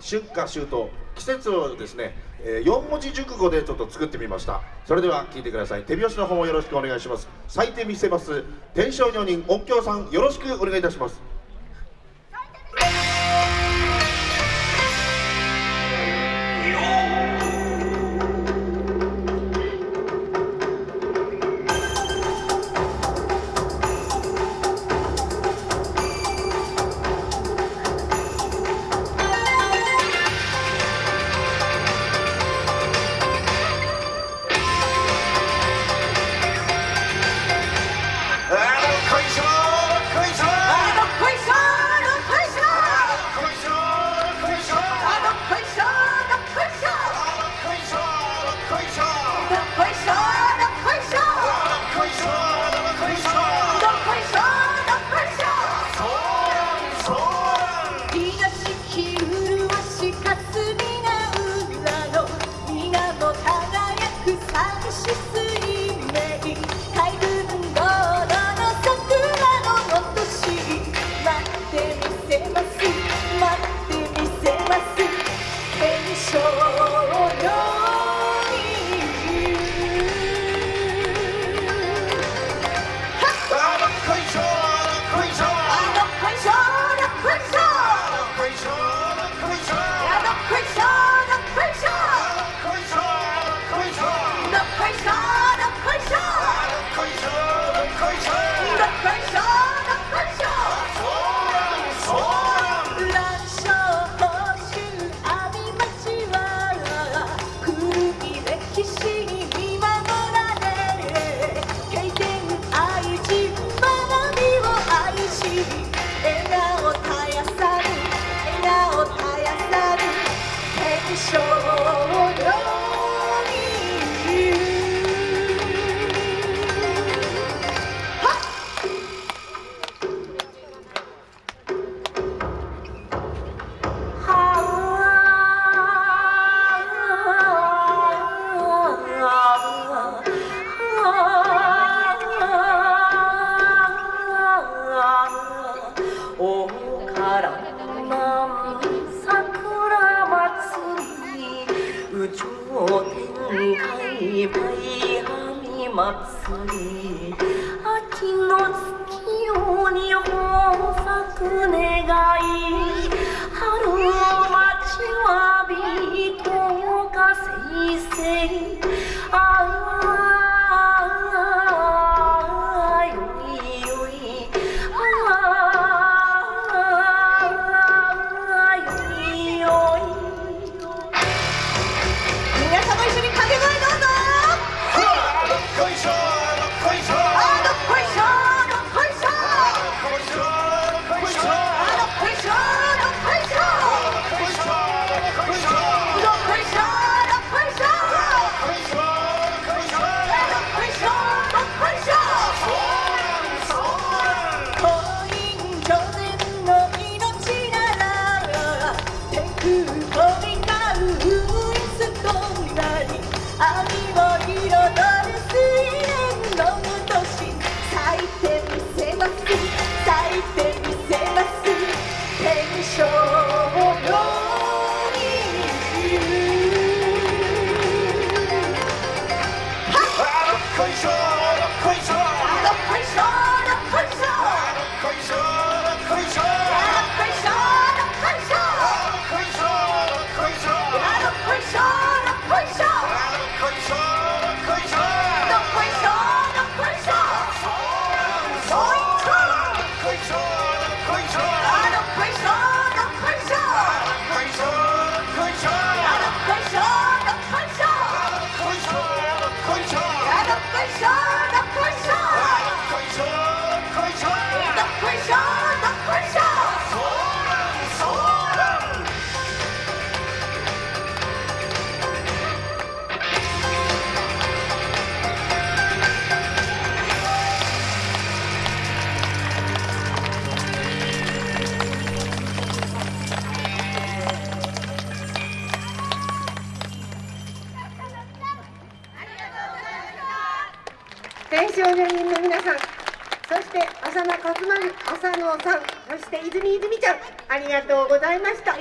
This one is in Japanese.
春夏秋冬季節をですね、え、4文字熟語でちょっと作ってみました。それでは聞いてください。手拍子の方もよろしくお願いします。咲いてみせます。天正女人音響さんよろしくお願いいたします。she's 天祭り秋の月夜に豊作願い春を待ちわびとかせいせい天正女人の皆さんそして浅野勝丸浅野さんそして泉泉ちゃんありがとうございました。